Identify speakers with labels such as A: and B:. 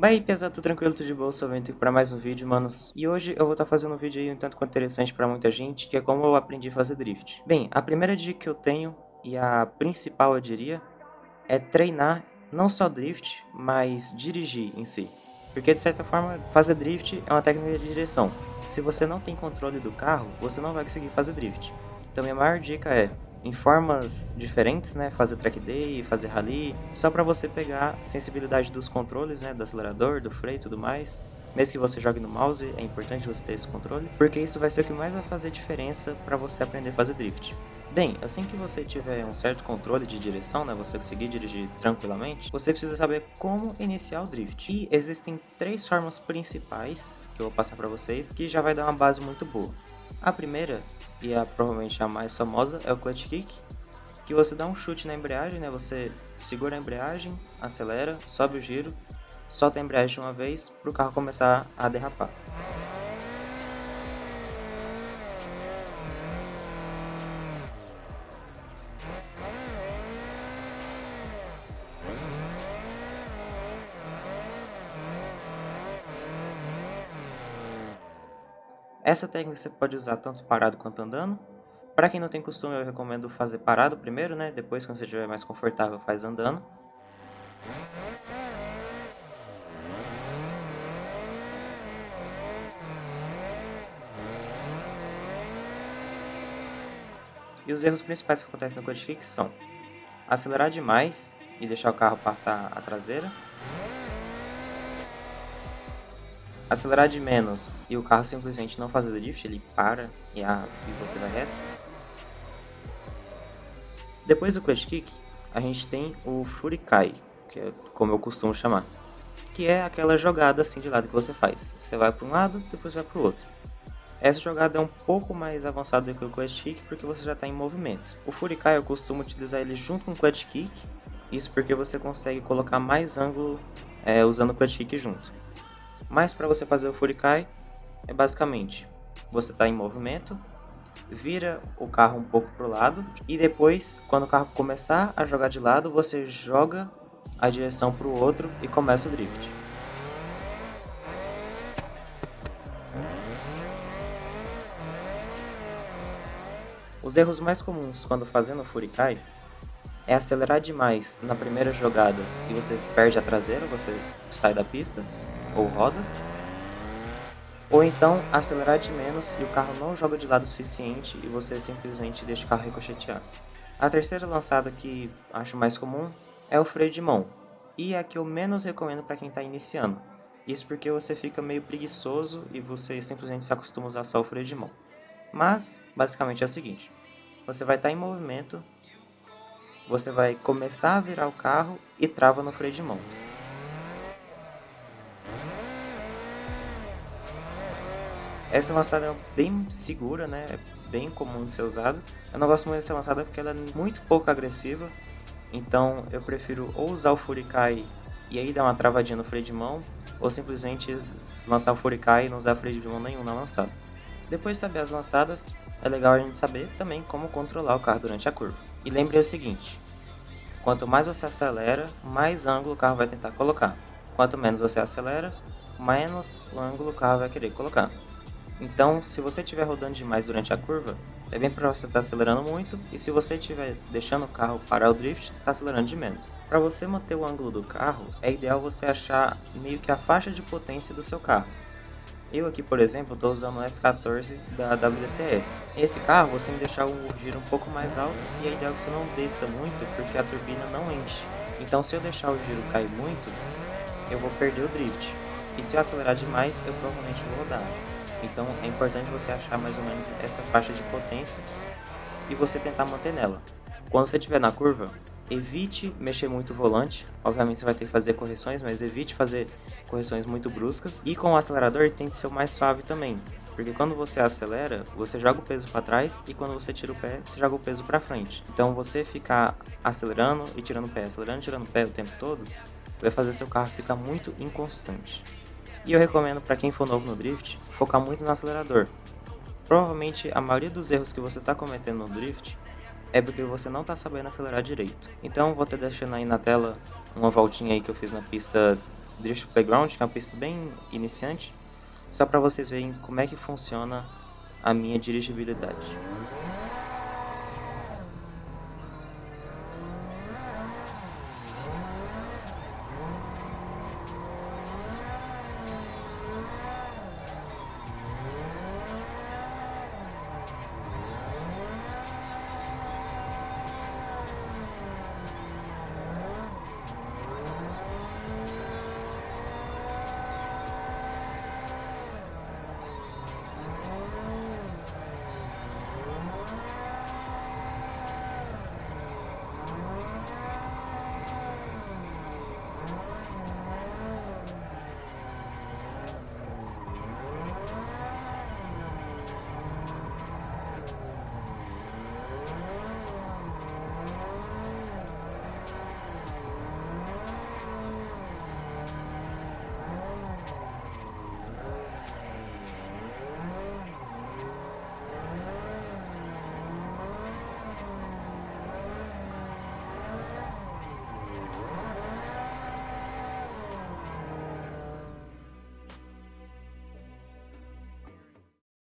A: Bem aí, pesado, tudo tranquilo, tudo de boa, sou aqui para mais um vídeo, manos. E hoje eu vou estar tá fazendo um vídeo aí um tanto quanto interessante para muita gente, que é como eu aprendi a fazer drift. Bem, a primeira dica que eu tenho, e a principal eu diria, é treinar não só drift, mas dirigir em si. Porque de certa forma, fazer drift é uma técnica de direção. Se você não tem controle do carro, você não vai conseguir fazer drift. Então minha maior dica é em formas diferentes, né? Fazer track day, fazer rally, só para você pegar sensibilidade dos controles, né? Do acelerador, do freio e tudo mais. Mesmo que você jogue no mouse, é importante você ter esse controle, porque isso vai ser o que mais vai fazer diferença para você aprender a fazer drift. Bem, assim que você tiver um certo controle de direção, né, você conseguir dirigir tranquilamente, você precisa saber como iniciar o drift. E existem três formas principais que eu vou passar para vocês, que já vai dar uma base muito boa. A primeira e a provavelmente a mais famosa é o clutch kick, que você dá um chute na embreagem, né? Você segura a embreagem, acelera, sobe o giro, solta a embreagem uma vez para o carro começar a derrapar. Essa técnica você pode usar tanto parado quanto andando. Para quem não tem costume, eu recomendo fazer parado primeiro, né? Depois, quando você estiver mais confortável, faz andando. E os erros principais que acontecem no Code Kick são acelerar demais e deixar o carro passar a traseira, acelerar de menos e o carro simplesmente não fazer drift, ele para e, a, e você vai reto. Depois do clutch kick, a gente tem o furikai, que é como eu costumo chamar, que é aquela jogada assim de lado que você faz. Você vai para um lado, depois vai para o outro. Essa jogada é um pouco mais avançada do que o clutch kick porque você já está em movimento. O furikai eu costumo utilizar ele junto com o clutch kick, isso porque você consegue colocar mais ângulo é, usando o clutch kick junto. Mas para você fazer o Furikai, é basicamente, você está em movimento, vira o carro um pouco para o lado e depois, quando o carro começar a jogar de lado, você joga a direção para o outro e começa o drift. Os erros mais comuns quando fazendo o Furikai é acelerar demais na primeira jogada e você perde a traseira, você sai da pista, ou roda, ou então acelerar de menos e o carro não joga de lado o suficiente e você simplesmente deixa o carro ricochetear. A terceira lançada que acho mais comum é o freio de mão, e é a que eu menos recomendo para quem está iniciando. Isso porque você fica meio preguiçoso e você simplesmente se acostuma a usar só o freio de mão. Mas, basicamente é o seguinte, você vai estar tá em movimento, você vai começar a virar o carro e trava no freio de mão. Essa lançada é bem segura, né? É bem comum de ser usada. Eu não gosto muito dessa lançada porque ela é muito pouco agressiva. Então eu prefiro ou usar o Furikai e aí dar uma travadinha no freio de mão, ou simplesmente lançar o Furikai e não usar freio de mão nenhum na lançada. Depois de saber as lançadas, é legal a gente saber também como controlar o carro durante a curva. E lembre o seguinte, quanto mais você acelera, mais ângulo o carro vai tentar colocar. Quanto menos você acelera, menos ângulo o carro vai querer colocar. Então, se você estiver rodando demais durante a curva, é bem provável que você está acelerando muito, e se você estiver deixando o carro parar o drift, está acelerando de menos. Para você manter o ângulo do carro, é ideal você achar meio que a faixa de potência do seu carro. Eu aqui, por exemplo, estou usando o S14 da WTS. Esse carro você tem que deixar o giro um pouco mais alto e é ideal que você não desça muito porque a turbina não enche. Então se eu deixar o giro cair muito, eu vou perder o drift. E se eu acelerar demais, eu provavelmente vou rodar. Então é importante você achar mais ou menos essa faixa de potência e você tentar manter nela. Quando você estiver na curva, evite mexer muito o volante. Obviamente você vai ter que fazer correções, mas evite fazer correções muito bruscas. E com o acelerador tem que ser o mais suave também. Porque quando você acelera, você joga o peso para trás e quando você tira o pé, você joga o peso para frente. Então você ficar acelerando e tirando o pé, acelerando e tirando o pé o tempo todo, vai fazer seu carro ficar muito inconstante. E eu recomendo para quem for novo no drift, focar muito no acelerador. Provavelmente a maioria dos erros que você está cometendo no drift é porque você não está sabendo acelerar direito. Então vou estar deixando aí na tela uma voltinha aí que eu fiz na pista Drift Playground, que é uma pista bem iniciante, só para vocês verem como é que funciona a minha dirigibilidade.